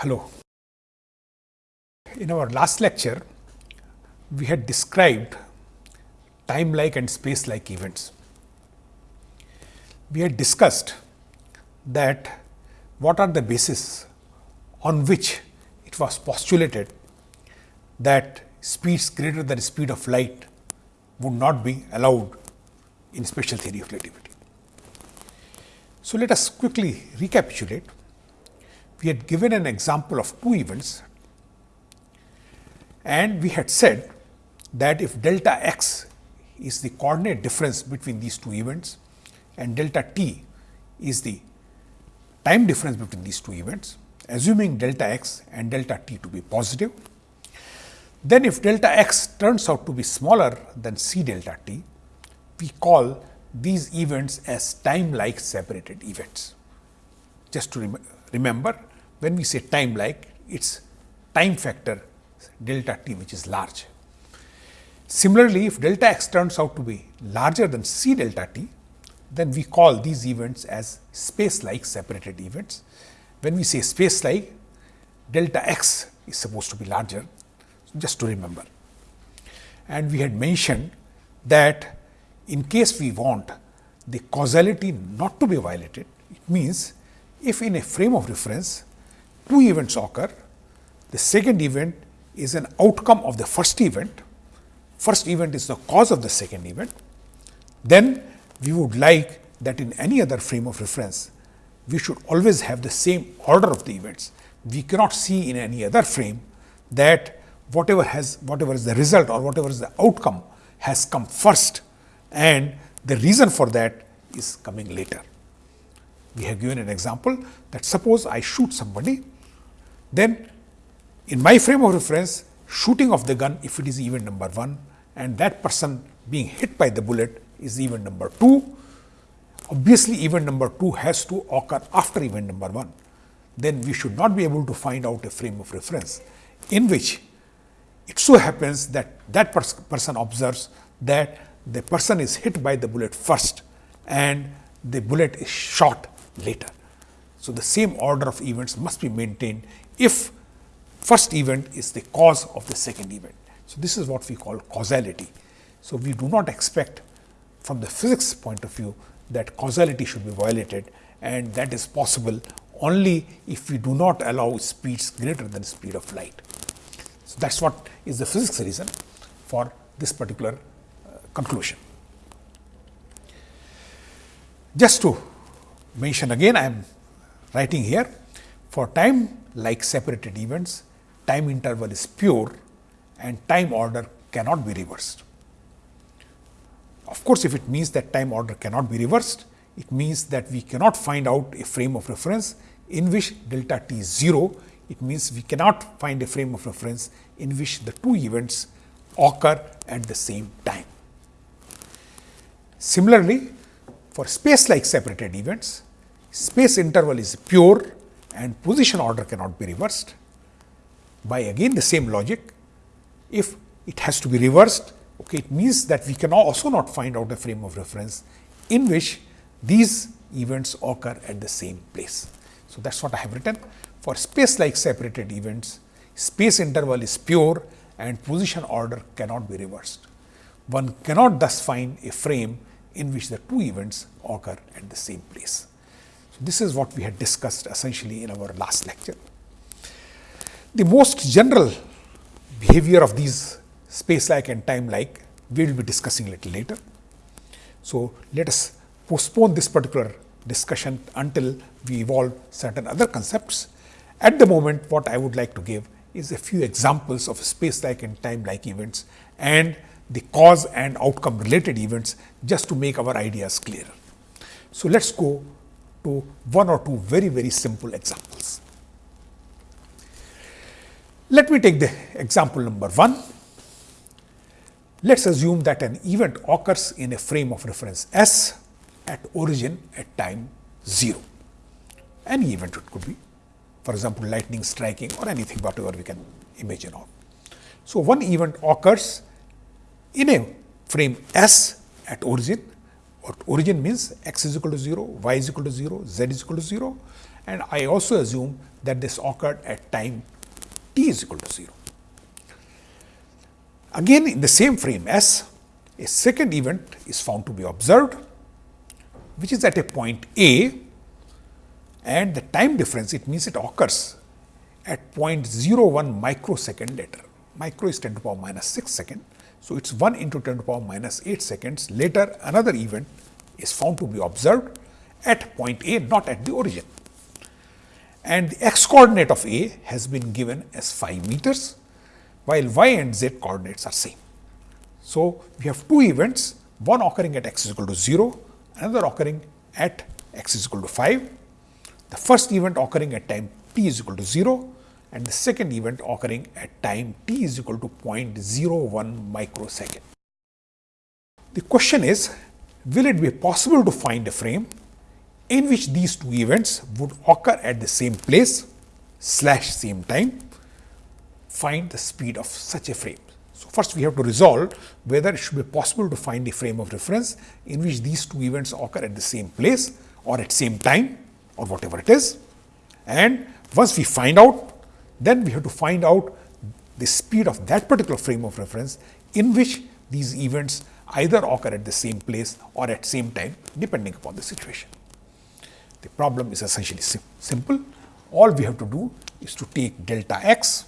Hello. In our last lecture, we had described time-like and space-like events. We had discussed that what are the basis on which it was postulated that speeds greater than speed of light would not be allowed in special theory of relativity. So, let us quickly recapitulate. We had given an example of two events and we had said that if delta x is the coordinate difference between these two events and delta t is the time difference between these two events, assuming delta x and delta t to be positive, then if delta x turns out to be smaller than c delta t, we call these events as time like separated events. Just to remember, when we say time like, it is time factor delta t which is large. Similarly, if delta x turns out to be larger than c delta t, then we call these events as space like separated events. When we say space like, delta x is supposed to be larger, just to remember. And we had mentioned that in case we want the causality not to be violated, it means if in a frame of reference two events occur, the second event is an outcome of the first event, first event is the cause of the second event, then we would like that in any other frame of reference, we should always have the same order of the events. We cannot see in any other frame that whatever has whatever is the result or whatever is the outcome has come first and the reason for that is coming later. We have given an example that suppose I shoot somebody, then in my frame of reference shooting of the gun if it is event number 1 and that person being hit by the bullet is event number 2. Obviously, event number 2 has to occur after event number 1. Then we should not be able to find out a frame of reference in which it so happens that that pers person observes that the person is hit by the bullet first and the bullet is shot later. So, the same order of events must be maintained if first event is the cause of the second event. So, this is what we call causality. So, we do not expect from the physics point of view that causality should be violated and that is possible only if we do not allow speeds greater than speed of light. So, that is what is the physics reason for this particular uh, conclusion. Just to mention again, I am writing here for time like separated events, time interval is pure and time order cannot be reversed. Of course, if it means that time order cannot be reversed, it means that we cannot find out a frame of reference in which delta t is 0 it means we cannot find a frame of reference in which the two events occur at the same time. Similarly, for space like separated events, space interval is pure and position order cannot be reversed. By again the same logic, if it has to be reversed, okay, it means that we can also not find out a frame of reference in which these events occur at the same place. So, that is what I have written. For space like separated events, space interval is pure and position order cannot be reversed. One cannot thus find a frame in which the two events occur at the same place. This is what we had discussed essentially in our last lecture. The most general behavior of these space like and time like we will be discussing a little later. So, let us postpone this particular discussion until we evolve certain other concepts at the moment, what I would like to give is a few examples of space-like and time-like events and the cause and outcome related events just to make our ideas clearer. So, let us go to one or two very, very simple examples. Let me take the example number 1. Let us assume that an event occurs in a frame of reference S at origin at time 0. Any event it could be for example, lightning striking or anything whatever we can imagine of. So, one event occurs in a frame S at origin Or origin means x is equal to 0, y is equal to 0, z is equal to 0 and I also assume that this occurred at time t is equal to 0. Again in the same frame S, a second event is found to be observed, which is at a point A and the time difference it means it occurs at 0.01 microsecond later. Micro is 10 to the power minus 6 second. So, it is 1 into 10 to the power minus 8 seconds later another event is found to be observed at point A not at the origin. And the x coordinate of A has been given as 5 meters while y and z coordinates are same. So, we have two events one occurring at x is equal to 0 another occurring at x is equal to 5. The first event occurring at time t is equal to 0 and the second event occurring at time t is equal to 0.01 microsecond. The question is, will it be possible to find a frame in which these two events would occur at the same place slash same time, find the speed of such a frame. So, first we have to resolve whether it should be possible to find a frame of reference in which these two events occur at the same place or at same time or whatever it is. And once we find out then we have to find out the speed of that particular frame of reference in which these events either occur at the same place or at same time depending upon the situation. The problem is essentially sim simple. All we have to do is to take delta x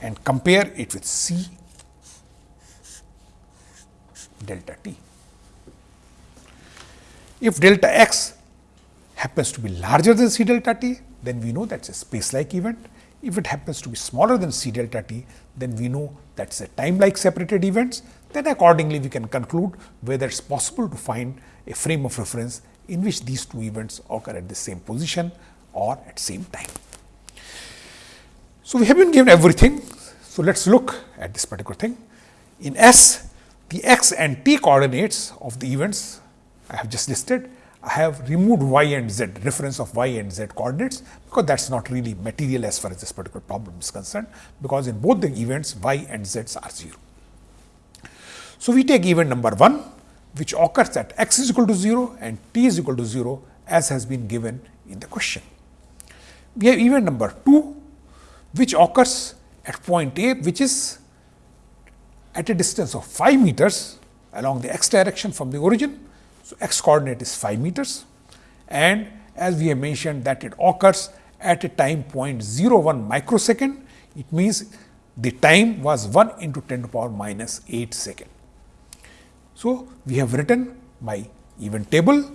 and compare it with c delta t. If delta x happens to be larger than c delta t, then we know that is a space-like event. If it happens to be smaller than c delta t, then we know that is a time-like separated events. Then accordingly, we can conclude whether it is possible to find a frame of reference in which these two events occur at the same position or at same time. So, we have been given everything. So, let us look at this particular thing. In S, the x and t coordinates of the events I have just listed I have removed y and z, reference of y and z coordinates, because that is not really material as far as this particular problem is concerned, because in both the events y and z are 0. So, we take event number 1, which occurs at x is equal to 0 and t is equal to 0 as has been given in the question. We have event number 2, which occurs at point A, which is at a distance of 5 meters along the x direction from the origin so, x coordinate is 5 meters and as we have mentioned that it occurs at a time point 01 microsecond, it means the time was 1 into 10 to power minus 8 second. So, we have written my event table,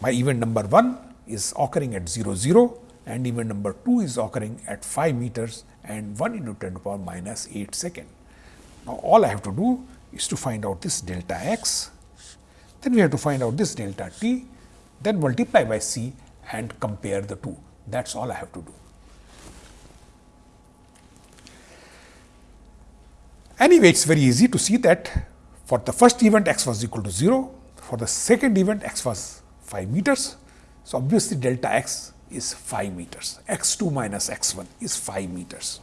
my event number 1 is occurring at 0 0 and event number 2 is occurring at 5 meters and 1 into 10 to power minus 8 second. Now, all I have to do is to find out this delta x then we have to find out this delta t, then multiply by c and compare the two. That is all I have to do. Anyway, it is very easy to see that for the first event x was equal to 0, for the second event x was 5 meters. So, obviously, delta x is 5 meters, x 2 minus x 1 is 5 meters.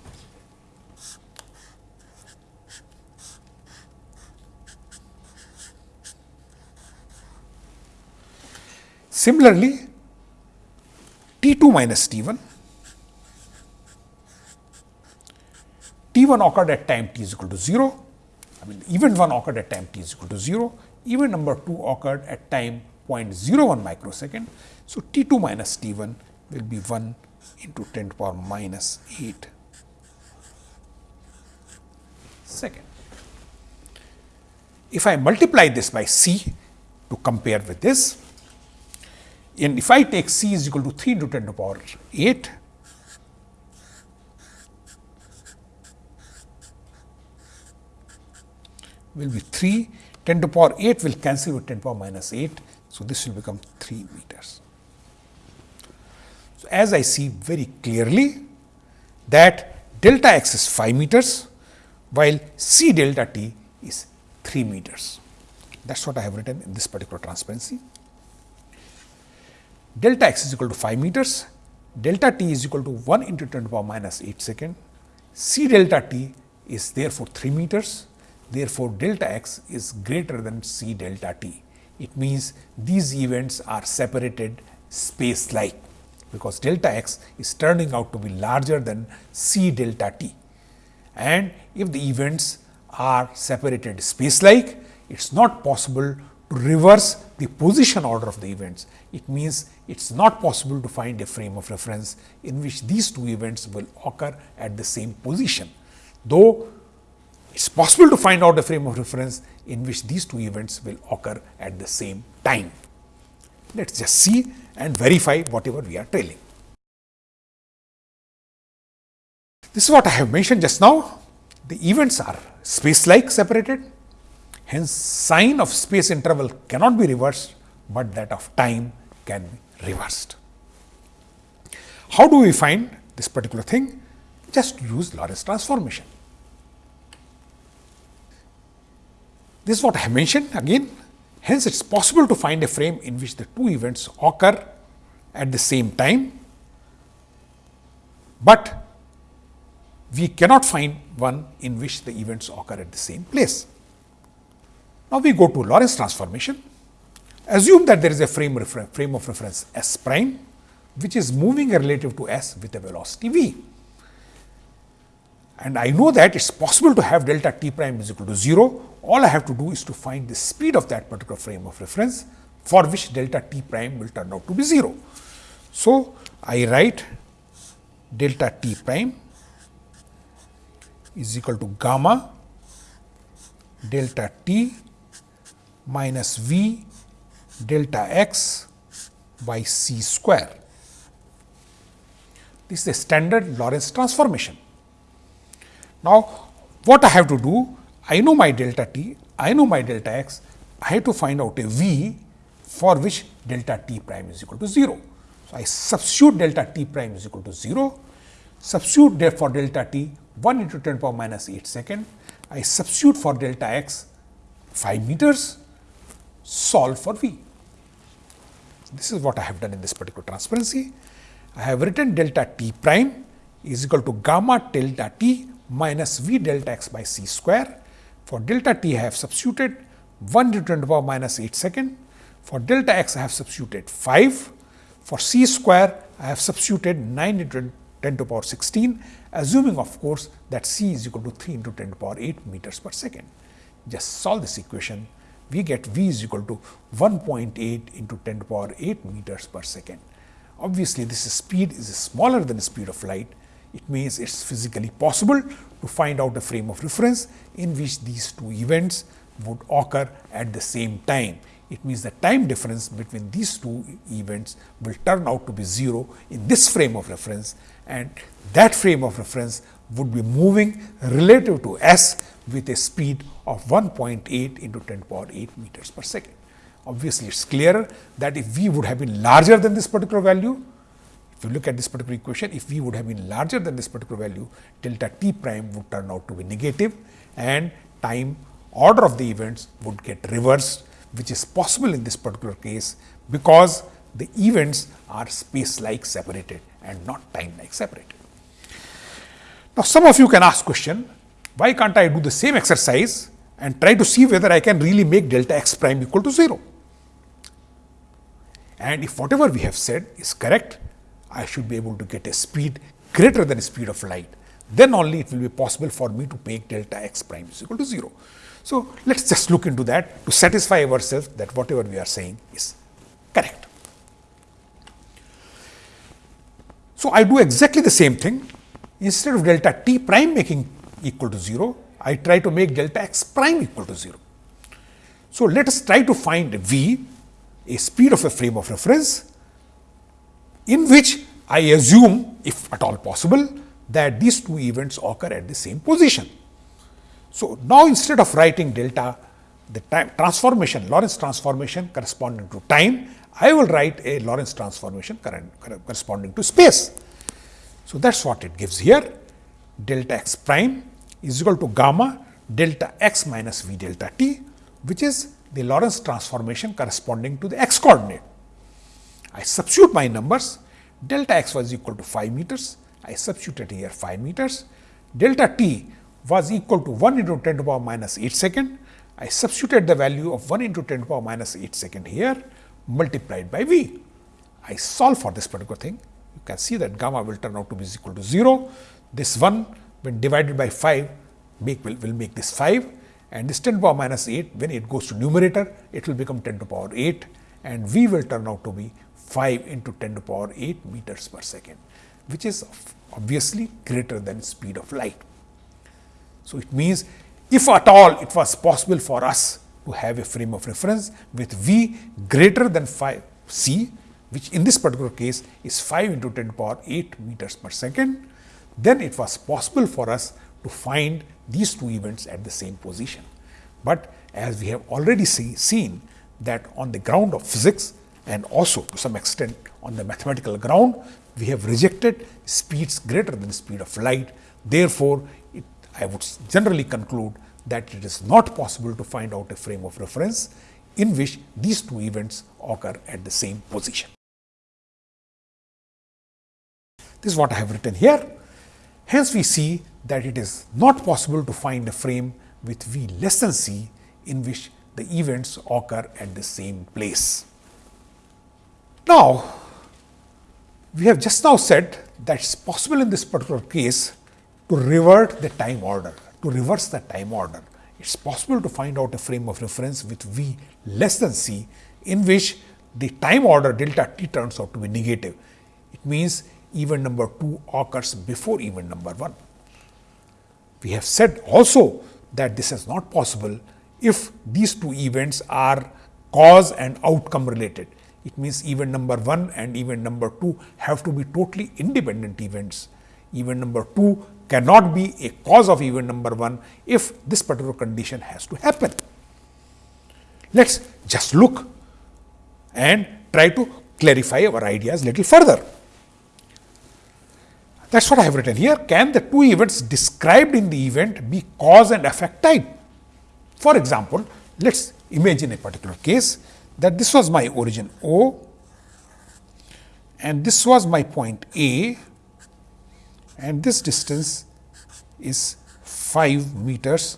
Similarly, T 2 minus T 1, T 1 occurred at time t is equal to 0, I mean event 1 occurred at time t is equal to 0, event number 2 occurred at time 0.01 microsecond. So, T 2 minus T 1 will be 1 into 10 to the power minus 8 second. If I multiply this by C to compare with this, and if I take c is equal to 3 into 10 to the power 8, will be 3, 10 to the power 8 will cancel with 10 to the power minus 8. So, this will become 3 meters. So, as I see very clearly that delta x is 5 meters, while c delta t is 3 meters. That is what I have written in this particular transparency delta x is equal to 5 meters, delta t is equal to 1 into 10 to the power minus 8 second, c delta t is therefore 3 meters. Therefore, delta x is greater than c delta t. It means these events are separated space like because delta x is turning out to be larger than c delta t. And if the events are separated space like, it is not possible to reverse the position order of the events. It means it is not possible to find a frame of reference in which these two events will occur at the same position. Though it is possible to find out a frame of reference in which these two events will occur at the same time. Let us just see and verify whatever we are telling. This is what I have mentioned just now. The events are space-like separated Hence, sign of space interval cannot be reversed, but that of time can be reversed. How do we find this particular thing? Just use Lorentz transformation. This is what I mentioned again. Hence, it is possible to find a frame in which the two events occur at the same time, but we cannot find one in which the events occur at the same place. Now, we go to Lorentz transformation. Assume that there is a frame, frame of reference S prime, which is moving relative to S with a velocity v. And I know that it is possible to have delta t prime is equal to 0. All I have to do is to find the speed of that particular frame of reference for which delta t prime will turn out to be 0. So, I write delta t prime is equal to gamma delta t minus v delta x by c square. This is a standard Lorentz transformation. Now, what I have to do? I know my delta t, I know my delta x, I have to find out a v for which delta t prime is equal to 0. So, I substitute delta t prime is equal to 0, substitute for delta t 1 into 10 power minus 8 second, I substitute for delta x 5 meters solve for V. This is what I have done in this particular transparency. I have written delta t prime is equal to gamma delta t minus V delta x by c square. For delta t I have substituted 1 to 10 to the power minus 8 second. For delta x I have substituted 5. For c square I have substituted 9 into 10 to the power 16 assuming of course that c is equal to 3 into 10 to the power 8 meters per second. Just solve this equation we get v is equal to 1.8 into 10 to the power 8 meters per second. Obviously, this speed is smaller than the speed of light. It means it is physically possible to find out a frame of reference in which these two events would occur at the same time. It means the time difference between these two events will turn out to be 0 in this frame of reference and that frame of reference would be moving relative to s with a speed of 1.8 into 10 power 8 meters per second. Obviously, it is clearer that if v would have been larger than this particular value, if you look at this particular equation, if v would have been larger than this particular value, delta t prime would turn out to be negative and time order of the events would get reversed, which is possible in this particular case because the events are space like separated and not time like separated. Now, some of you can ask question, why can't I do the same exercise and try to see whether I can really make delta x prime equal to 0? And if whatever we have said is correct, I should be able to get a speed greater than speed of light. Then only it will be possible for me to make delta x prime is equal to 0. So, let us just look into that to satisfy ourselves that whatever we are saying is correct. So, I do exactly the same thing instead of delta t prime making equal to 0, I try to make delta x prime equal to 0. So, let us try to find v, a speed of a frame of reference, in which I assume, if at all possible, that these two events occur at the same position. So, now instead of writing delta, the time transformation, Lorentz transformation corresponding to time, I will write a Lorentz transformation corresponding to space. So, that is what it gives here delta x prime is equal to gamma delta x minus v delta t, which is the Lorentz transformation corresponding to the x coordinate. I substitute my numbers, delta x was equal to 5 meters, I substituted here 5 meters, delta t was equal to 1 into 10 to the power minus 8 second. I substituted the value of 1 into 10 to the power minus 8 second here multiplied by V. I solve for this particular thing. You can see that gamma will turn out to be equal to 0. This 1 when divided by 5 make will, will make this 5 and this 10 to the power minus 8 when it goes to numerator it will become 10 to the power 8 and V will turn out to be 5 into 10 to the power 8 meters per second which is obviously greater than speed of light. So, it means if at all it was possible for us to have a frame of reference with V greater than 5 c which in this particular case is 5 into 10 to the power 8 meters per second, then it was possible for us to find these two events at the same position. But as we have already see, seen that on the ground of physics and also to some extent on the mathematical ground, we have rejected speeds greater than the speed of light. Therefore, it, I would generally conclude that it is not possible to find out a frame of reference in which these two events occur at the same position. This is what I have written here. Hence, we see that it is not possible to find a frame with v less than c in which the events occur at the same place. Now, we have just now said that it is possible in this particular case to revert the time order, to reverse the time order. It is possible to find out a frame of reference with v less than c in which the time order delta t turns out to be negative. It means event number 2 occurs before event number 1. We have said also that this is not possible if these two events are cause and outcome related. It means event number 1 and event number 2 have to be totally independent events. Event number 2 cannot be a cause of event number 1 if this particular condition has to happen. Let us just look and try to clarify our ideas little further. That is what I have written here. Can the two events described in the event be cause and effect type? For example, let us imagine a particular case that this was my origin O and this was my point A and this distance is 5 meters,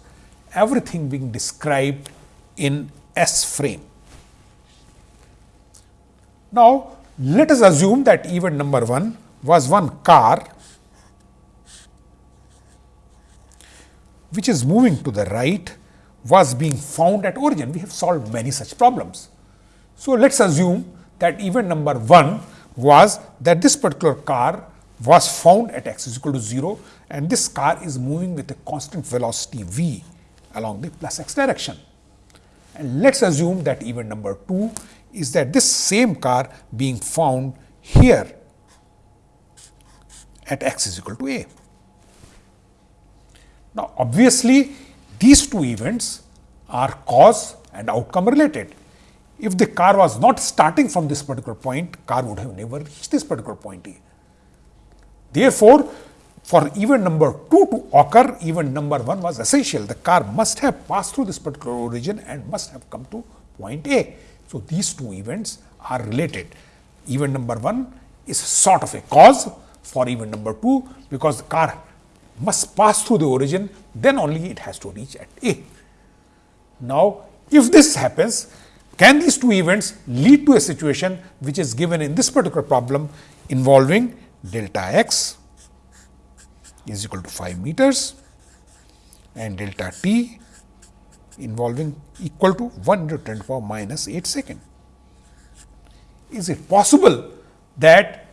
everything being described in S frame. Now, let us assume that event number 1 was one car which is moving to the right was being found at origin. We have solved many such problems. So, let us assume that event number 1 was that this particular car was found at x is equal to 0 and this car is moving with a constant velocity v along the plus x direction. And let us assume that event number 2 is that this same car being found here at x is equal to a. Now, obviously, these two events are cause and outcome related. If the car was not starting from this particular point, car would have never reached this particular point A. Therefore, for event number 2 to occur, event number 1 was essential. The car must have passed through this particular origin and must have come to point A. So, these two events are related. Event number 1 is sort of a cause for event number 2, because the car must pass through the origin, then only it has to reach at A. Now, if this happens, can these two events lead to a situation which is given in this particular problem involving delta x is equal to 5 meters and delta t involving equal to 1 into 10 to the power minus 8 second. Is it possible that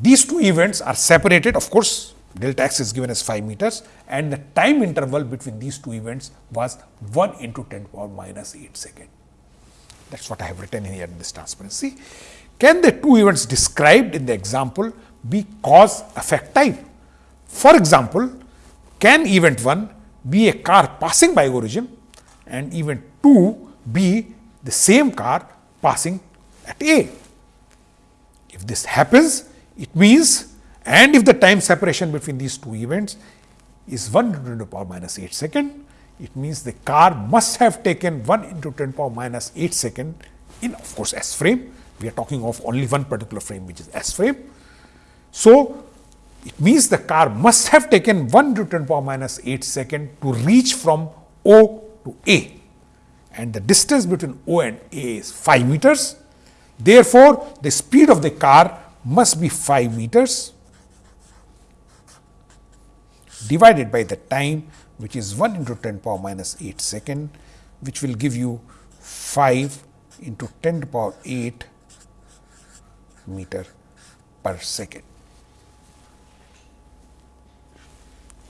these two events are separated of course delta x is given as 5 meters and the time interval between these two events was 1 into 10 to the power minus 8 second. That is what I have written here in this transparency. Can the two events described in the example be cause effect type? For example, can event 1 be a car passing by origin and event 2 be the same car passing at A? If this happens, it means and if the time separation between these two events is 1 into 10 to power minus 8 second, it means the car must have taken 1 into 10 to the power minus 8 second in of course S frame. We are talking of only one particular frame which is S frame. So, it means the car must have taken 1 to 10 power minus 8 second to reach from O to A and the distance between O and A is 5 meters. Therefore, the speed of the car must be 5 meters divided by the time which is 1 into 10 power minus 8 second which will give you 5 into 10 to power 8 meter per second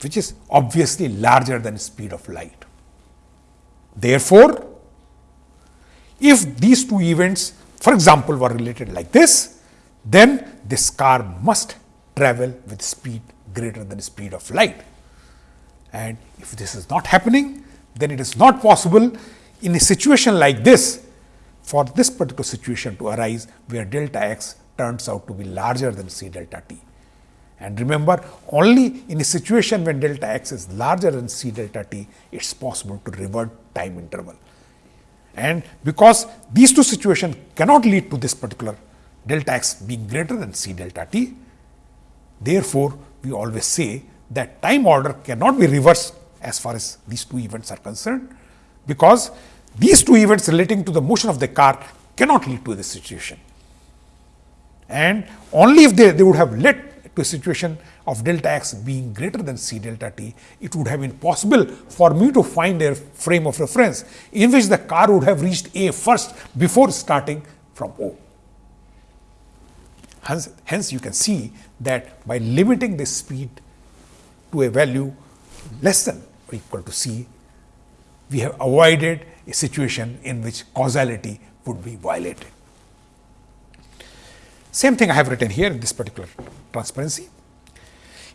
which is obviously larger than speed of light. Therefore, if these two events for example, were related like this, then this car must travel with speed greater than the speed of light. And if this is not happening, then it is not possible in a situation like this for this particular situation to arise where delta x turns out to be larger than c delta t. And remember only in a situation when delta x is larger than c delta t, it is possible to revert time interval. And because these two situations cannot lead to this particular delta x being greater than c delta t, therefore, we always say that time order cannot be reversed as far as these two events are concerned, because these two events relating to the motion of the car cannot lead to this situation. And only if they, they would have led to a situation of delta x being greater than c delta t, it would have been possible for me to find a frame of reference in which the car would have reached A first before starting from O. Hence, hence you can see that by limiting the speed to a value less than or equal to c, we have avoided a situation in which causality would be violated. Same thing I have written here in this particular transparency.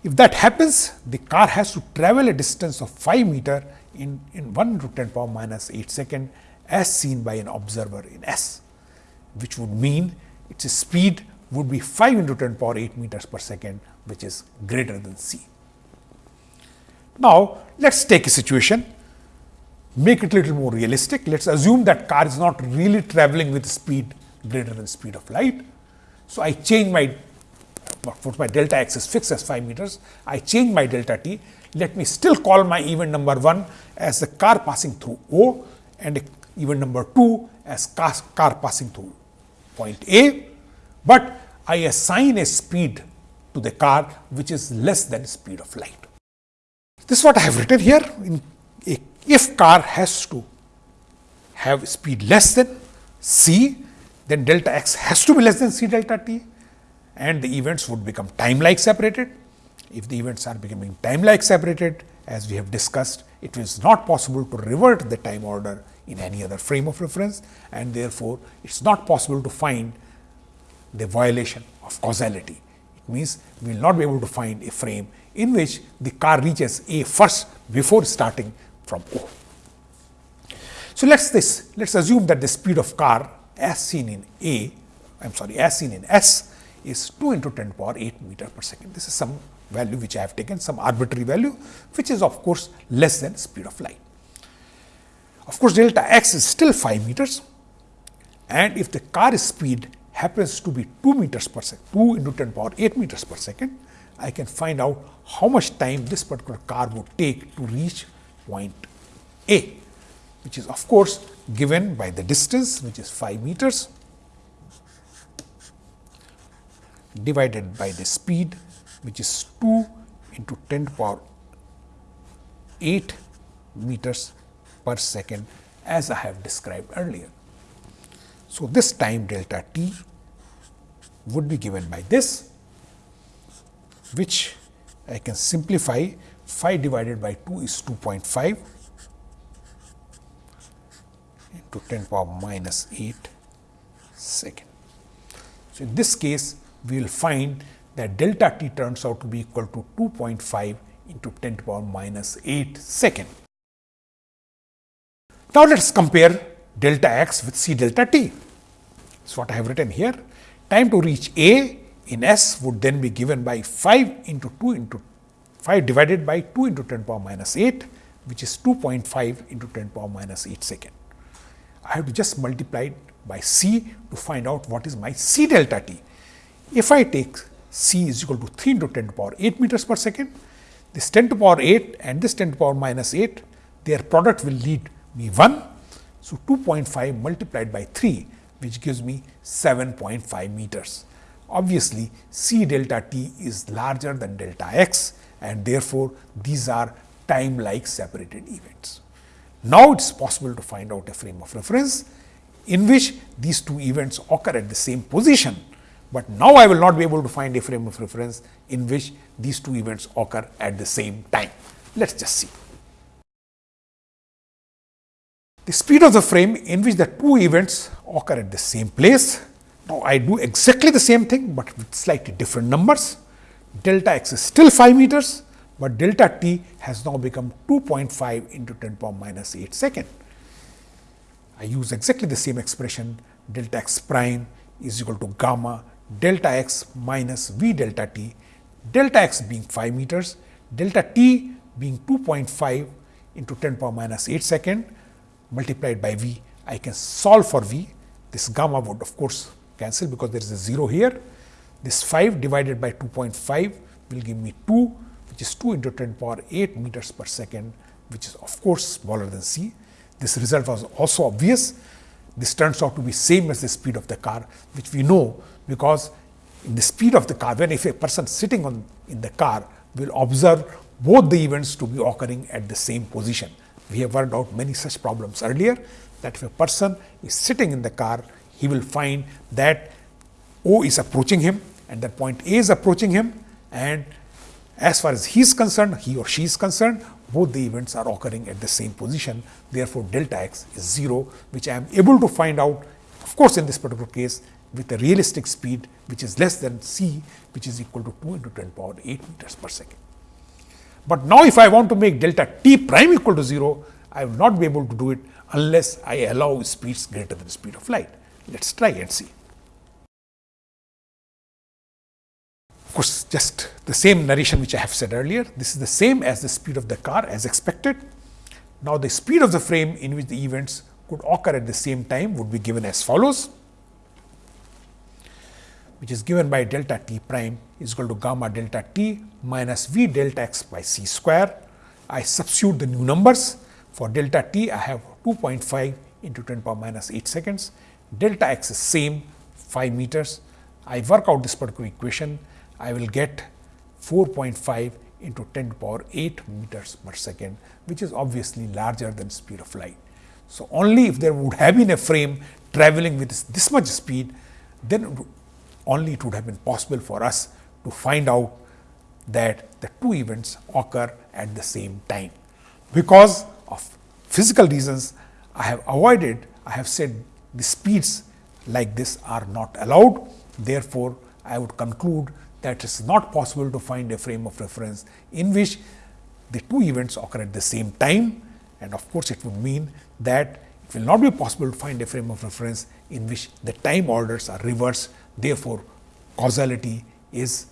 If that happens, the car has to travel a distance of 5 meter in, in 1 to 10 power minus 8 second as seen by an observer in S, which would mean its a speed would be 5 into 10 power 8 meters per second, which is greater than c. Now, let us take a situation, make it a little more realistic. Let us assume that car is not really traveling with speed greater than speed of light. So, I change my for my delta x is fixed as 5 meters, I change my delta t. Let me still call my event number 1 as the car passing through O and event number 2 as car, car passing through point A, but I assign a speed to the car which is less than speed of light. This is what I have written here. In a, if car has to have speed less than c, then delta x has to be less than c delta t and the events would become time like separated. If the events are becoming time like separated as we have discussed, it is not possible to revert the time order in any other frame of reference and therefore, it is not possible to find the violation of causality. It means, we will not be able to find a frame in which the car reaches A first before starting from O. So, let us this let us assume that the speed of car as seen in A, I am sorry as seen in S is 2 into 10 power 8 meter per second. This is some value which I have taken some arbitrary value which is of course less than speed of light. Of course, delta x is still 5 meters and if the car speed happens to be 2 meters per second, 2 into 10 power 8 meters per second, I can find out how much time this particular car would take to reach point A, which is of course given by the distance which is 5 meters divided by the speed which is 2 into 10 to power 8 meters per second as I have described earlier. So, this time delta t would be given by this which I can simplify 5 divided by 2 is 2.5 into 10 power minus 8 second. So, in this case we will find that delta t turns out to be equal to 2.5 into 10 to the power minus 8 second. Now, let us compare delta x with c delta t. Is what I have written here. Time to reach A in S would then be given by 5 into 2 into 5 divided by 2 into 10 power minus 8, which is 2.5 into 10 power minus 8 second. I have to just multiply it by c to find out what is my c delta t. If I take c is equal to 3 into 10 to power 8 meters per second. This 10 to power 8 and this 10 to power minus 8, their product will lead me 1. So, 2.5 multiplied by 3 which gives me 7.5 meters. Obviously, c delta t is larger than delta x and therefore, these are time like separated events. Now, it is possible to find out a frame of reference in which these two events occur at the same position, but now I will not be able to find a frame of reference in which these two events occur at the same time. Let us just see. The speed of the frame in which the two events occur at the same place. Now, I do exactly the same thing, but with slightly different numbers. Delta x is still 5 meters, but delta t has now become 2.5 into 10 power minus 8 second. I use exactly the same expression delta x prime is equal to gamma delta x minus v delta t, delta x being 5 meters, delta t being 2.5 into 10 power minus 8 second multiplied by v. I can solve for v. This gamma would of course cancel because there is a 0 here. This 5 divided by 2.5 will give me 2 which is 2 into 10 power 8 meters per second which is of course smaller than c. This result was also obvious. This turns out to be same as the speed of the car which we know because in the speed of the car when if a person sitting on in the car will observe both the events to be occurring at the same position. We have worked out many such problems earlier that if a person is sitting in the car he will find that O is approaching him and that point A is approaching him and as far as he is concerned, he or she is concerned, both the events are occurring at the same position. Therefore, delta x is 0, which I am able to find out, of course, in this particular case with a realistic speed which is less than c, which is equal to 2 into 10 power 8 meters per second. But now, if I want to make delta t prime equal to 0, I will not be able to do it unless I allow speeds greater than the speed of light. Let us try and see. Of course, just the same narration which I have said earlier. This is the same as the speed of the car as expected. Now, the speed of the frame in which the events could occur at the same time would be given as follows, which is given by delta t prime is equal to gamma delta t minus v delta x by c square. I substitute the new numbers. For delta t, I have 2.5 into 10 power minus 8 seconds. Delta x is same 5 meters. I work out this particular equation I will get 4.5 into 10 to power 8 meters per second, which is obviously larger than speed of light. So, only if there would have been a frame traveling with this, this much speed, then only it would have been possible for us to find out that the two events occur at the same time. Because of physical reasons, I have avoided, I have said the speeds like this are not allowed. Therefore, I would conclude that it's not possible to find a frame of reference in which the two events occur at the same time and of course, it would mean that it will not be possible to find a frame of reference in which the time orders are reversed. Therefore, causality is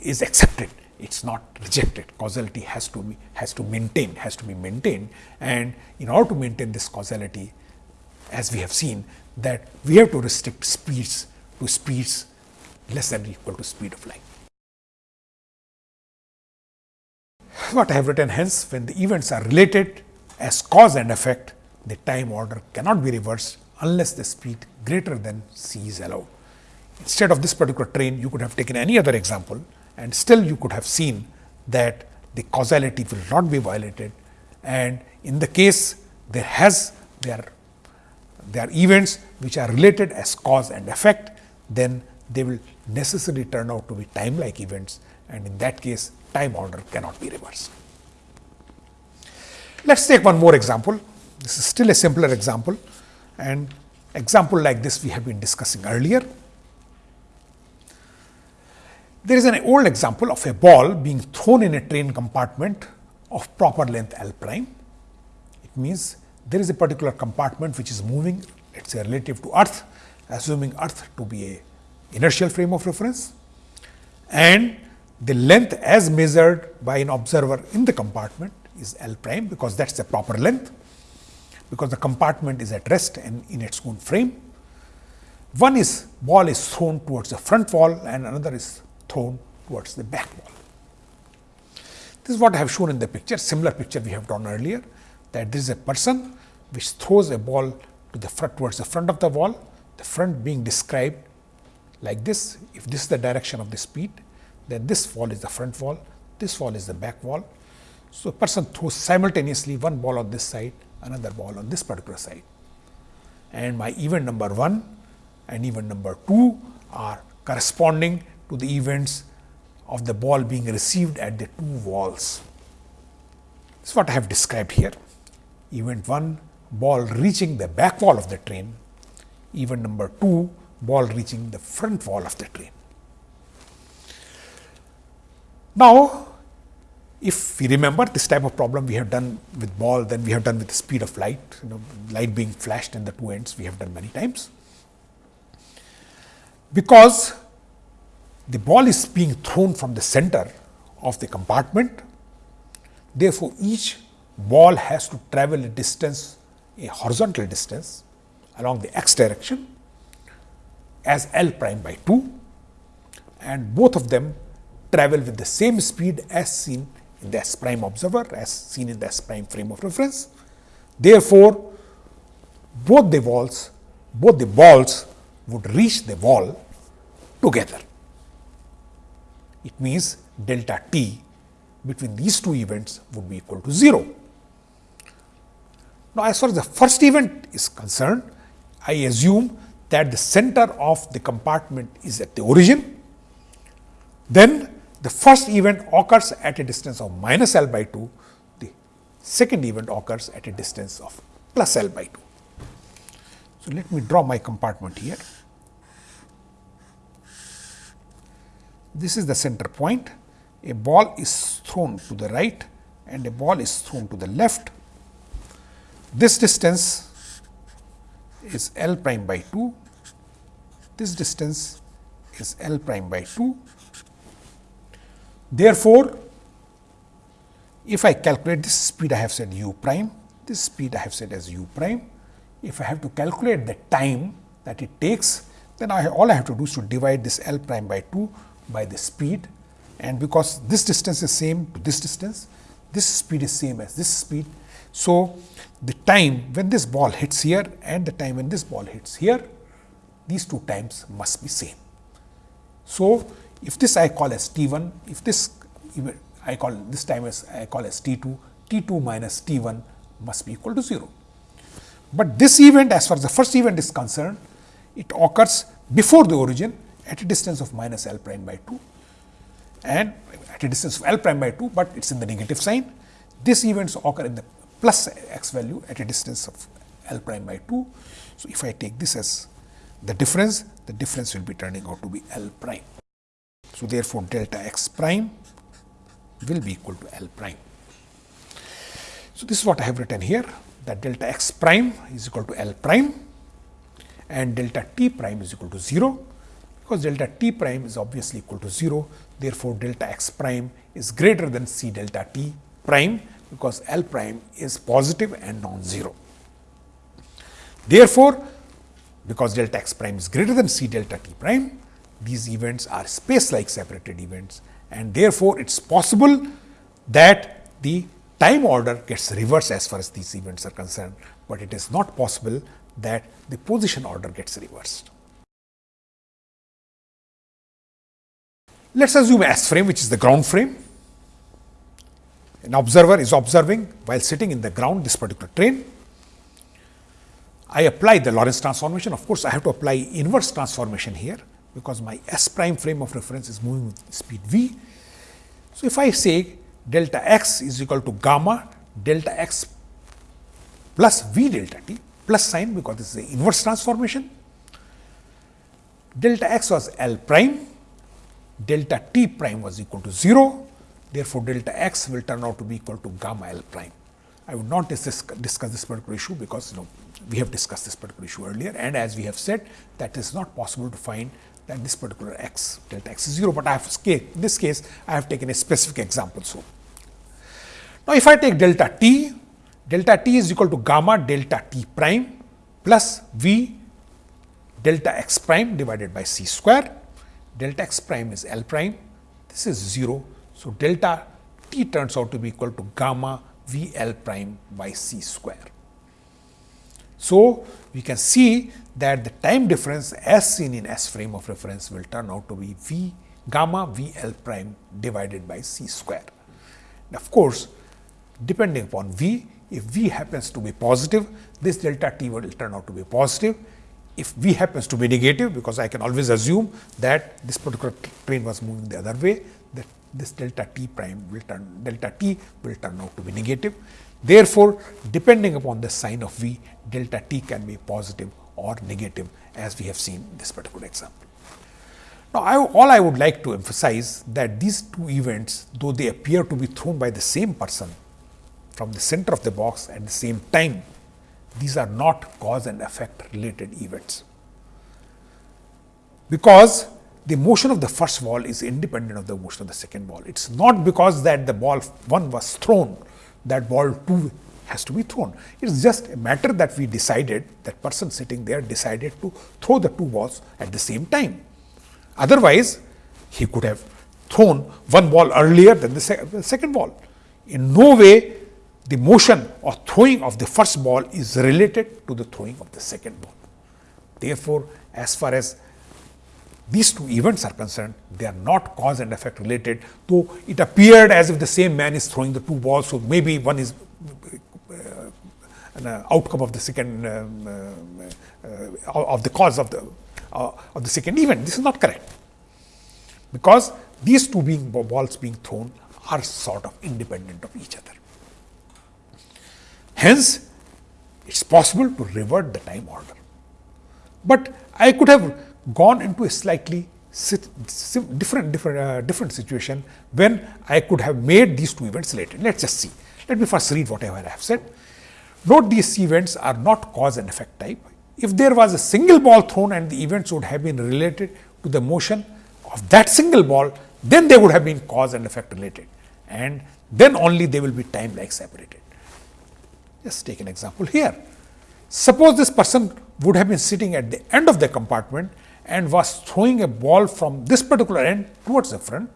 is accepted. It is not rejected. Causality has to be has to maintain has to be maintained. And in order to maintain this causality as we have seen that we have to restrict speeds to speeds less than or equal to speed of light. What I have written hence when the events are related as cause and effect the time order cannot be reversed unless the speed greater than c is allowed. Instead of this particular train you could have taken any other example and still you could have seen that the causality will not be violated and in the case there has there there are events which are related as cause and effect then they will necessarily turn out to be time like events and in that case time order cannot be reversed. Let us take one more example. This is still a simpler example and example like this we have been discussing earlier. There is an old example of a ball being thrown in a train compartment of proper length L prime. It means there is a particular compartment which is moving let us say relative to earth assuming earth to be a inertial frame of reference and the length as measured by an observer in the compartment is L prime because that is the proper length because the compartment is at rest and in its own frame. One is ball is thrown towards the front wall and another is thrown towards the back wall. This is what I have shown in the picture, similar picture we have drawn earlier that this is a person which throws a ball to the front towards the front of the wall, the front being described like this. If this is the direction of the speed, then this wall is the front wall, this wall is the back wall. So, a person throws simultaneously one ball on this side, another ball on this particular side. And my event number 1 and event number 2 are corresponding to the events of the ball being received at the two walls. This is what I have described here. Event 1 ball reaching the back wall of the train, event number 2 ball reaching the front wall of the train. Now, if we remember this type of problem we have done with ball, then we have done with the speed of light, you know, light being flashed in the two ends, we have done many times. Because the ball is being thrown from the center of the compartment, therefore, each ball has to travel a distance, a horizontal distance along the x direction as L prime by 2 and both of them travel with the same speed as seen in the S prime observer as seen in the S prime frame of reference. Therefore, both the walls, both the balls would reach the wall together. It means delta t between these two events would be equal to 0. Now, as far as the first event is concerned, I assume that the center of the compartment is at the origin, then the first event occurs at a distance of minus L by 2, the second event occurs at a distance of plus L by 2. So, let me draw my compartment here. This is the center point, a ball is thrown to the right and a ball is thrown to the left. This distance is L prime by 2, this distance is L prime by 2 Therefore, if I calculate this speed I have said u prime, this speed I have said as u prime. If I have to calculate the time that it takes, then I all I have to do is to divide this L prime by 2 by the speed and because this distance is same to this distance, this speed is same as this speed. So, the time when this ball hits here and the time when this ball hits here, these two times must be same. So, if this I call as T 1, if this I call this time as I call as T 2, T 2 minus T 1 must be equal to 0. But this event as far as the first event is concerned, it occurs before the origin at a distance of minus L prime by 2 and at a distance of L prime by 2, but it is in the negative sign. This events occur in the plus x value at a distance of L prime by 2. So, if I take this as the difference, the difference will be turning out to be L prime. So, therefore, delta x prime will be equal to L prime. So, this is what I have written here that delta x prime is equal to L prime and delta t prime is equal to 0 because delta t prime is obviously equal to 0. Therefore, delta x prime is greater than c delta t prime because L prime is positive and non-zero. Therefore, because delta x prime is greater than c delta t prime, these events are space like separated events and therefore, it is possible that the time order gets reversed as far as these events are concerned, but it is not possible that the position order gets reversed. Let us assume S frame which is the ground frame. An observer is observing while sitting in the ground this particular train. I apply the Lorentz transformation. Of course, I have to apply inverse transformation here because my S prime frame of reference is moving with speed v. So, if I say delta x is equal to gamma delta x plus v delta t plus sign because this is the inverse transformation. Delta x was L prime, delta t prime was equal to 0. Therefore, delta x will turn out to be equal to gamma L prime. I would not discuss, discuss this particular issue because you know we have discussed this particular issue earlier and as we have said that is not possible to find that this particular x delta x is 0, but I have in this case I have taken a specific example. So, now if I take delta t, delta t is equal to gamma delta t prime plus v delta x prime divided by c square, delta x prime is L prime, this is 0. So, delta t turns out to be equal to gamma V L prime by c square. So, we can see that the time difference as seen in S frame of reference will turn out to be V gamma V L prime divided by c square. And of course, depending upon V, if V happens to be positive, this delta t will turn out to be positive. If V happens to be negative, because I can always assume that this particular train was moving the other way, that this delta t prime will turn delta t will turn out to be negative. Therefore, depending upon the sign of V, delta t can be positive or negative as we have seen this particular example. Now, I, all I would like to emphasize that these two events, though they appear to be thrown by the same person from the center of the box at the same time, these are not cause and effect related events. Because the motion of the first ball is independent of the motion of the second ball. It is not because that the ball 1 was thrown that ball 2 has to be thrown. It is just a matter that we decided that person sitting there decided to throw the two balls at the same time. Otherwise, he could have thrown one ball earlier than the, the second ball. In no way the motion or throwing of the first ball is related to the throwing of the second ball. Therefore, as far as these two events are concerned, they are not cause and effect related, though it appeared as if the same man is throwing the two balls. So, maybe one is an uh, outcome of the second um, uh, uh of the cause of the uh, of the second event. This is not correct, because these two being balls being thrown are sort of independent of each other. Hence, it is possible to revert the time order. But I could have gone into a slightly different different uh, different situation when I could have made these two events related. Let us just see. Let me first read whatever I have said. Note these events are not cause and effect type. If there was a single ball thrown and the events would have been related to the motion of that single ball, then they would have been cause and effect related and then only they will be time like separated. Just take an example here. Suppose this person would have been sitting at the end of the compartment and was throwing a ball from this particular end towards the front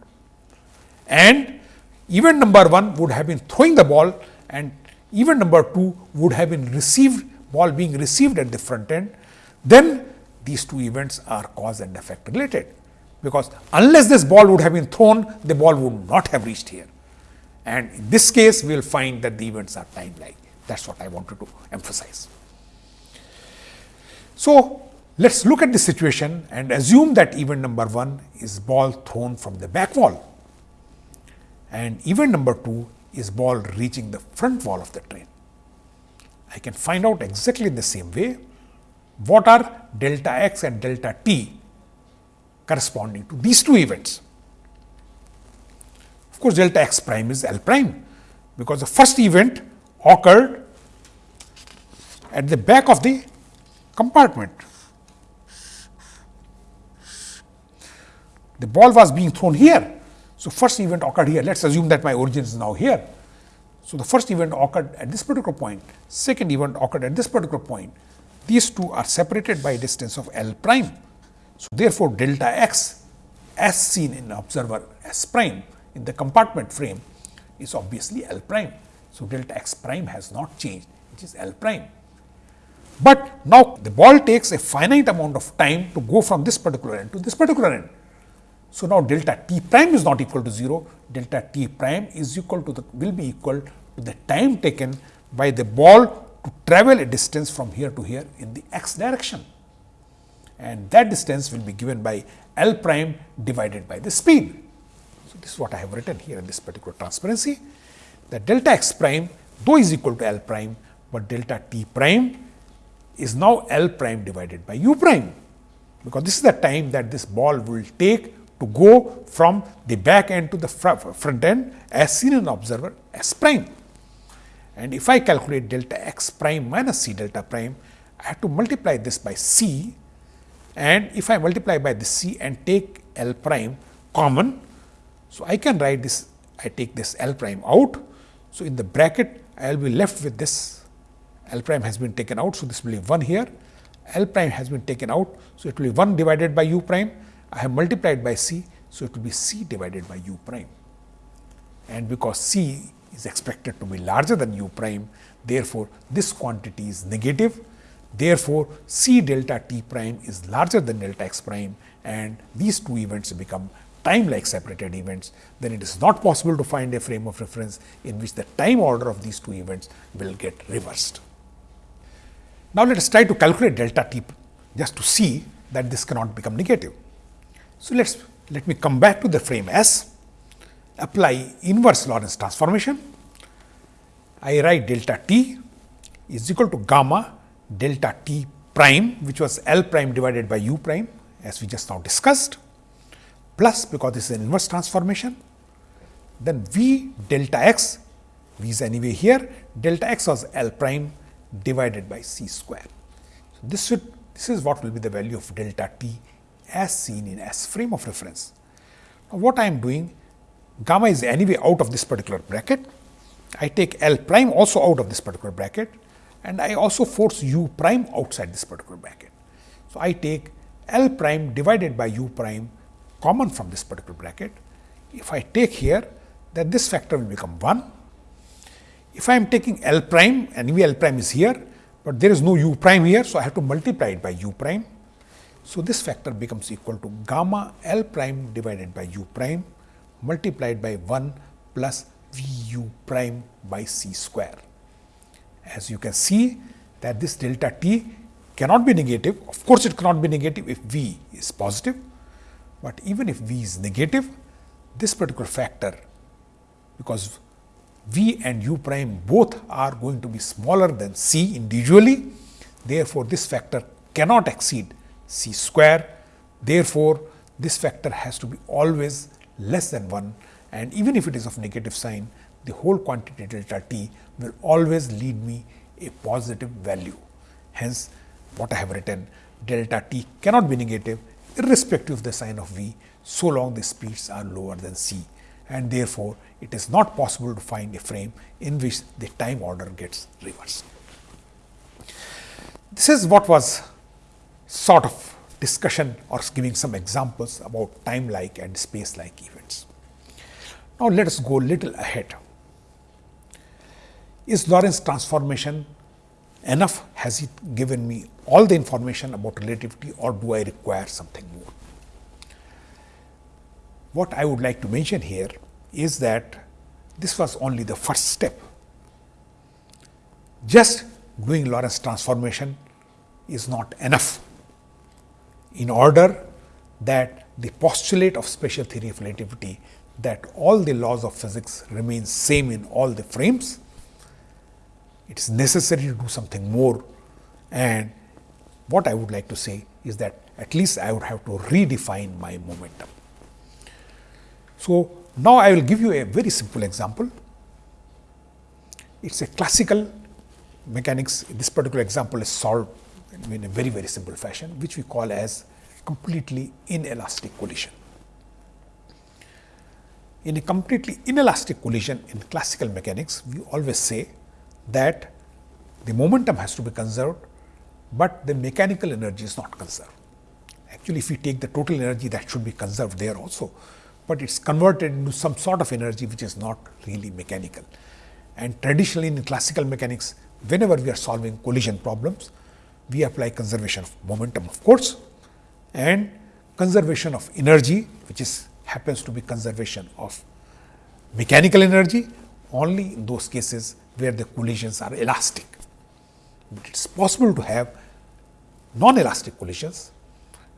and event number 1 would have been throwing the ball and event number 2 would have been received ball being received at the front end, then these two events are cause and effect related. Because unless this ball would have been thrown, the ball would not have reached here. And in this case, we will find that the events are time like. That is what I wanted to emphasize. So, let us look at the situation and assume that event number 1 is ball thrown from the back wall and event number 2 is ball reaching the front wall of the train. I can find out exactly in the same way what are delta x and delta t corresponding to these two events. Of course, delta x prime is L prime, because the first event occurred at the back of the compartment. The ball was being thrown here. So, first event occurred here. Let us assume that my origin is now here. So, the first event occurred at this particular point, second event occurred at this particular point. These two are separated by a distance of L prime. So, therefore, delta x as seen in observer S prime in the compartment frame is obviously L prime. So, delta x prime has not changed, which is L prime. But now the ball takes a finite amount of time to go from this particular end to this particular end. So, now delta t prime is not equal to 0, delta t prime is equal to the will be equal to the time taken by the ball to travel a distance from here to here in the x direction. And that distance will be given by L prime divided by the speed. So, this is what I have written here in this particular transparency that delta x prime though is equal to L prime, but delta t prime is now L prime divided by u prime, because this is the time that this ball will take to go from the back end to the front end as seen in observer S prime. And if I calculate delta x prime minus c delta prime, I have to multiply this by c and if I multiply by the c and take L prime common, so I can write this, I take this L prime out. So, in the bracket I will be left with this L prime has been taken out. So, this will be 1 here, L prime has been taken out. So, it will be 1 divided by u prime. I have multiplied by c. So, it will be c divided by u prime. And because c is expected to be larger than u prime, therefore, this quantity is negative. Therefore, c delta t prime is larger than delta x prime and these two events become time like separated events, then it is not possible to find a frame of reference in which the time order of these two events will get reversed. Now, let us try to calculate delta t just to see that this cannot become negative. So, let us let me come back to the frame S, apply inverse Lorentz transformation. I write delta t is equal to gamma delta t prime which was L prime divided by u prime as we just now discussed plus because this is an inverse transformation, then V delta x, V is anyway here, delta x was L prime divided by c square. So, this should this is what will be the value of delta t as seen in S frame of reference. Now, what I am doing gamma is anyway out of this particular bracket. I take L prime also out of this particular bracket and I also force u prime outside this particular bracket. So, I take L prime divided by u prime common from this particular bracket. If I take here, then this factor will become 1. If I am taking L prime and L prime is here, but there is no u prime here, so I have to multiply it by u prime. So, this factor becomes equal to gamma L prime divided by u prime multiplied by 1 plus V u prime by c square. As you can see that this delta t cannot be negative, of course, it cannot be negative if V is positive but even if V is negative, this particular factor because V and u prime both are going to be smaller than C individually. Therefore, this factor cannot exceed C square. Therefore, this factor has to be always less than 1 and even if it is of negative sign, the whole quantity delta t will always lead me a positive value. Hence, what I have written delta t cannot be negative irrespective of the sign of v so long the speeds are lower than c and therefore, it is not possible to find a frame in which the time order gets reversed. This is what was sort of discussion or giving some examples about time like and space like events. Now, let us go little ahead. Is Lorentz transformation enough? Has it given me all the information about relativity or do I require something more? What I would like to mention here is that this was only the first step. Just doing Lorentz transformation is not enough in order that the postulate of special theory of relativity that all the laws of physics remain same in all the frames. It is necessary to do something more and what I would like to say is that at least I would have to redefine my momentum. So, now I will give you a very simple example. It is a classical mechanics. This particular example is solved in a very, very simple fashion, which we call as completely inelastic collision. In a completely inelastic collision in classical mechanics, we always say that the momentum has to be conserved but the mechanical energy is not conserved. Actually, if we take the total energy that should be conserved there also, but it is converted into some sort of energy which is not really mechanical. And traditionally in classical mechanics, whenever we are solving collision problems, we apply conservation of momentum of course, and conservation of energy which is happens to be conservation of mechanical energy only in those cases where the collisions are elastic. But it is possible to have non-elastic collisions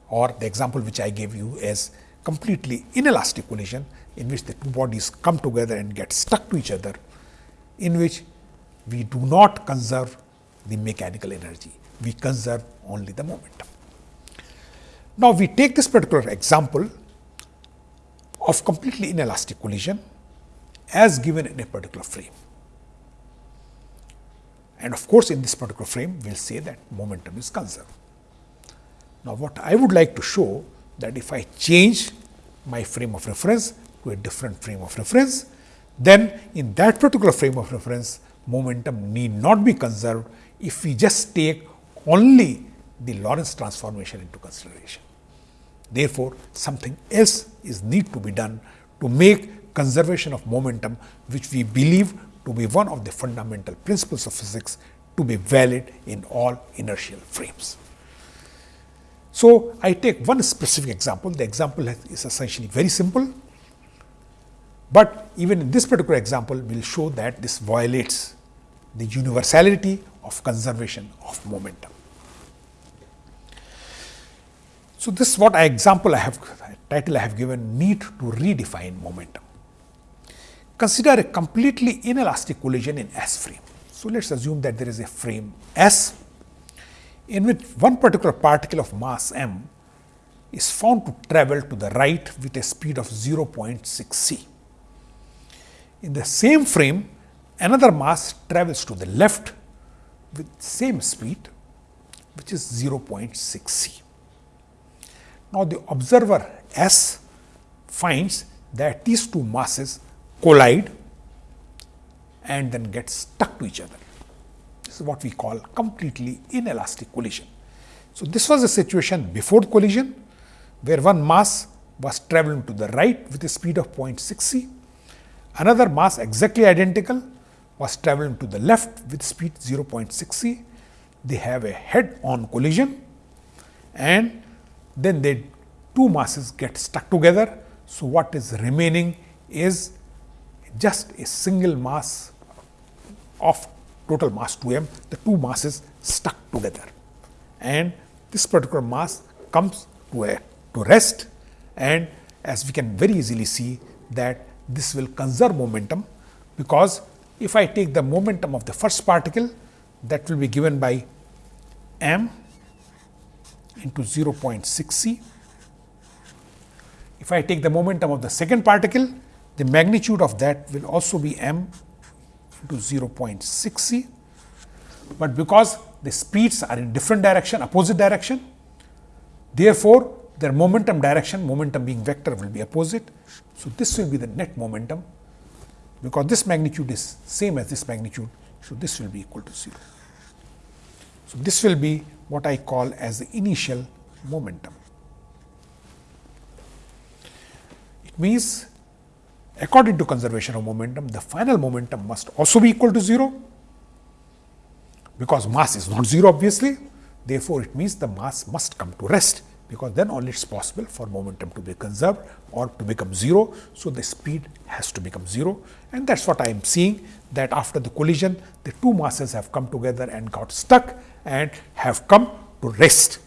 or the example which I gave you is completely inelastic collision in which the two bodies come together and get stuck to each other, in which we do not conserve the mechanical energy, we conserve only the momentum. Now, we take this particular example of completely inelastic collision as given in a particular frame. And of course, in this particular frame, we will say that momentum is conserved. Now, what I would like to show that if I change my frame of reference to a different frame of reference, then in that particular frame of reference, momentum need not be conserved if we just take only the Lorentz transformation into consideration. Therefore, something else is need to be done to make conservation of momentum, which we believe to be one of the fundamental principles of physics to be valid in all inertial frames. So, I take one specific example. The example is essentially very simple, but even in this particular example, we will show that this violates the universality of conservation of momentum. So, this is what I example I have title I have given need to redefine momentum. Consider a completely inelastic collision in S frame. So, let us assume that there is a frame S in which one particular particle of mass m is found to travel to the right with a speed of 0.6 c. In the same frame, another mass travels to the left with same speed which is 0.6 c. Now, the observer S finds that these two masses collide and then get stuck to each other. This is what we call completely inelastic collision. So, this was a situation before collision where one mass was traveling to the right with a speed of 0.6 c, another mass exactly identical was traveling to the left with speed 0.6 c. They have a head on collision and then they two masses get stuck together. So, what is remaining is just a single mass of total mass 2 m, the two masses stuck together. And this particular mass comes to a to rest and as we can very easily see that this will conserve momentum because if I take the momentum of the first particle that will be given by m into 0.6 c. If I take the momentum of the second particle, the magnitude of that will also be m into 0.6 c. But because the speeds are in different direction, opposite direction, therefore, their momentum direction, momentum being vector will be opposite. So, this will be the net momentum because this magnitude is same as this magnitude. So, this will be equal to 0. So, this will be what I call as the initial momentum. It means according to conservation of momentum, the final momentum must also be equal to 0 because mass is not 0 obviously. Therefore, it means the mass must come to rest because then only it is possible for momentum to be conserved or to become 0. So, the speed has to become 0 and that is what I am seeing that after the collision the two masses have come together and got stuck and have come to rest.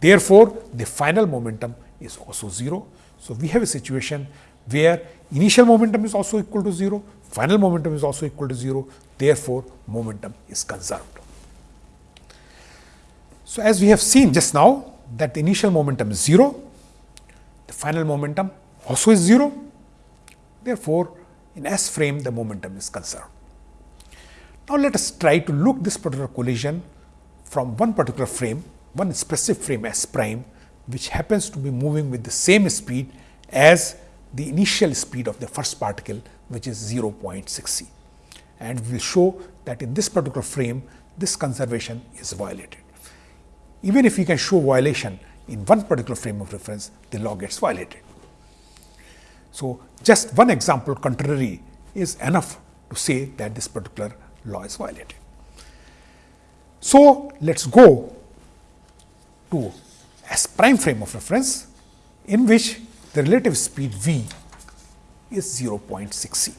Therefore, the final momentum is also 0. So, we have a situation where initial momentum is also equal to 0, final momentum is also equal to 0, therefore, momentum is conserved. So, as we have seen just now that the initial momentum is 0, the final momentum also is 0, therefore, in S frame the momentum is conserved. Now, let us try to look this particular collision from one particular frame, one specific frame S prime, which happens to be moving with the same speed as the initial speed of the first particle, which is 0.6 c. And we will show that in this particular frame, this conservation is violated. Even if we can show violation in one particular frame of reference, the law gets violated. So, just one example contrary is enough to say that this particular law is violated. So, let us go to S prime frame of reference in which the relative speed v is 0.6 c.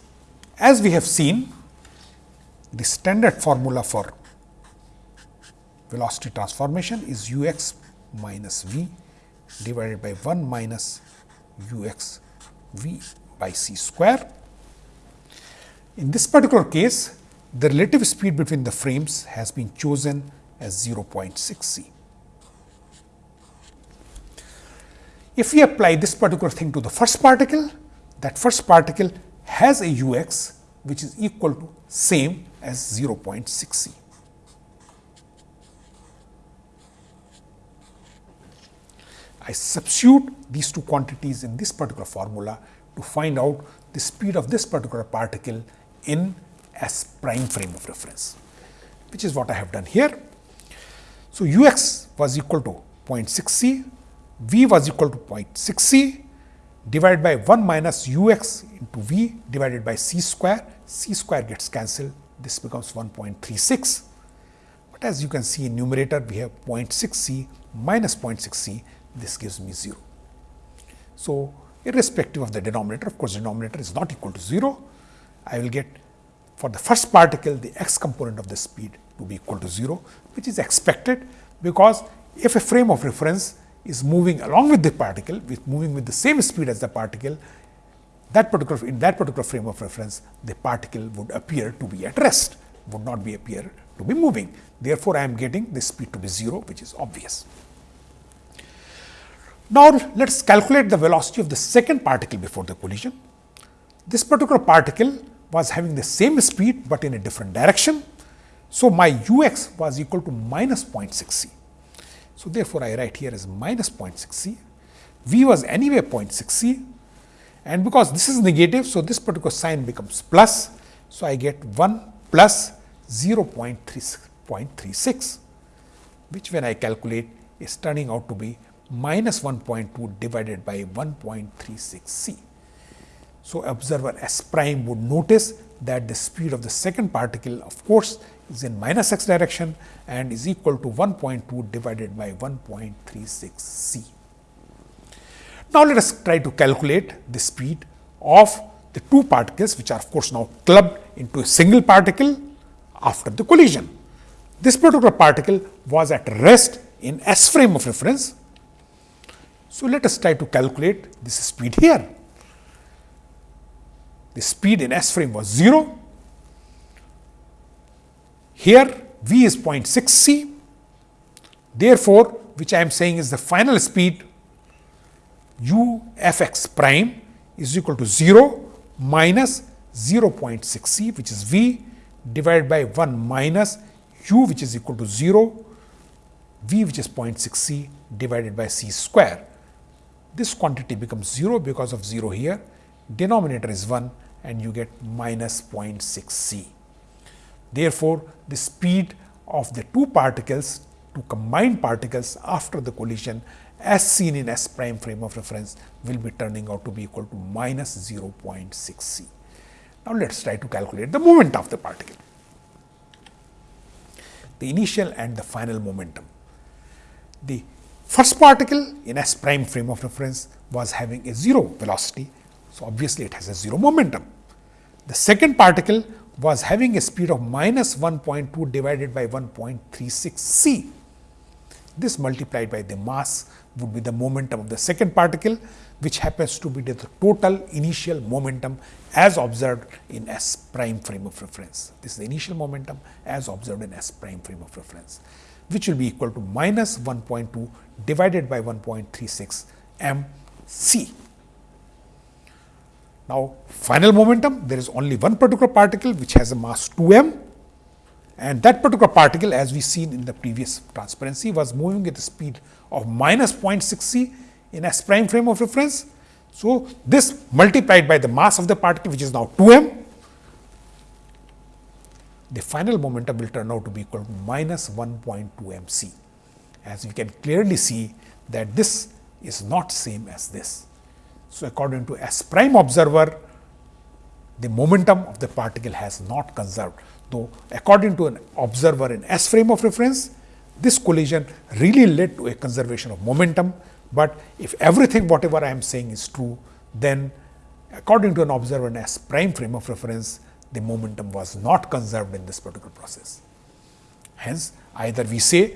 As we have seen, the standard formula for velocity transformation is u x minus v divided by 1 minus u x v by c square. In this particular case, the relative speed between the frames has been chosen as 0.6 c. If we apply this particular thing to the first particle, that first particle has a u x which is equal to same as 0.6 c. I substitute these two quantities in this particular formula to find out the speed of this particular particle in S prime frame of reference, which is what I have done here. So, u x was equal to 0.6 c, v was equal to 0.6 c divided by 1 minus u x into v divided by c square, c square gets cancelled, this becomes 1.36. But as you can see in numerator, we have 0.6 c minus 0.6 c, this gives me 0. So, irrespective of the denominator, of course, denominator is not equal to 0, I will get for the first particle the x component of the speed to be equal to 0, which is expected because if a frame of reference is moving along with the particle, with moving with the same speed as the particle, that particular in that particular frame of reference, the particle would appear to be at rest, would not be appear to be moving. Therefore, I am getting the speed to be 0, which is obvious. Now, let us calculate the velocity of the second particle before the collision. This particular particle was having the same speed, but in a different direction. So, my u x was equal to minus 0.6 c. So, therefore, I write here as minus 0.6 c. v was anyway 0.6 c and because this is negative. So, this particular sign becomes plus. So, I get 1 plus 0.36, which when I calculate is turning out to be minus 1.2 divided by 1.36 c. So, observer S prime would notice that the speed of the second particle of course, is in minus x direction and is equal to 1.2 divided by 1.36 c. Now, let us try to calculate the speed of the two particles which are of course, now clubbed into a single particle after the collision. This particular particle was at rest in S frame of reference. So, let us try to calculate this speed here. The speed in S frame was 0. Here v is 0.6 c. Therefore, which I am saying is the final speed u f x prime is equal to 0 minus 0.6 c which is v divided by 1 minus u which is equal to 0 v which is 0.6 c divided by c square. This quantity becomes 0 because of 0 here denominator is 1 and you get minus 0.6 c. Therefore, the speed of the two particles, two combined particles after the collision as seen in S prime frame of reference will be turning out to be equal to minus 0.6 c. Now, let us try to calculate the moment of the particle. The initial and the final momentum. The first particle in S prime frame of reference was having a 0 velocity. So, obviously, it has a 0 momentum. The second particle was having a speed of minus 1.2 divided by 1.36 c. This multiplied by the mass would be the momentum of the second particle, which happens to be the total initial momentum as observed in S prime frame of reference. This is the initial momentum as observed in S prime frame of reference, which will be equal to minus 1.2 divided by 1.36 m c. Now, final momentum, there is only one particular particle which has a mass 2 m and that particular particle as we seen in the previous transparency was moving at the speed of minus 0.6 c in S prime frame of reference. So, this multiplied by the mass of the particle which is now 2 m, the final momentum will turn out to be equal to minus 1.2 m c. As we can clearly see that this is not same as this. So, according to S prime observer, the momentum of the particle has not conserved, though according to an observer in S frame of reference, this collision really led to a conservation of momentum, but if everything whatever I am saying is true, then according to an observer in S prime frame of reference, the momentum was not conserved in this particular process. Hence, either we say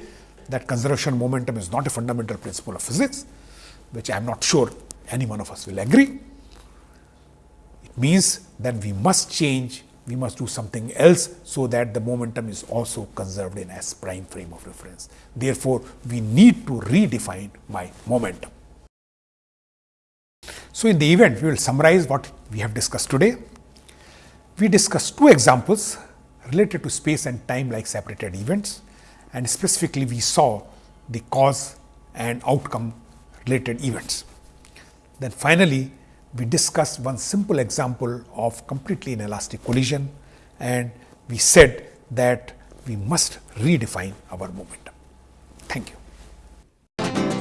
that conservation of momentum is not a fundamental principle of physics, which I am not sure any one of us will agree. It means that we must change we must do something else so that the momentum is also conserved in S prime frame of reference. Therefore, we need to redefine my momentum. So, in the event we will summarize what we have discussed today. We discussed two examples related to space and time like separated events and specifically we saw the cause and outcome related events. Then finally, we discussed one simple example of completely inelastic collision and we said that we must redefine our momentum. Thank you.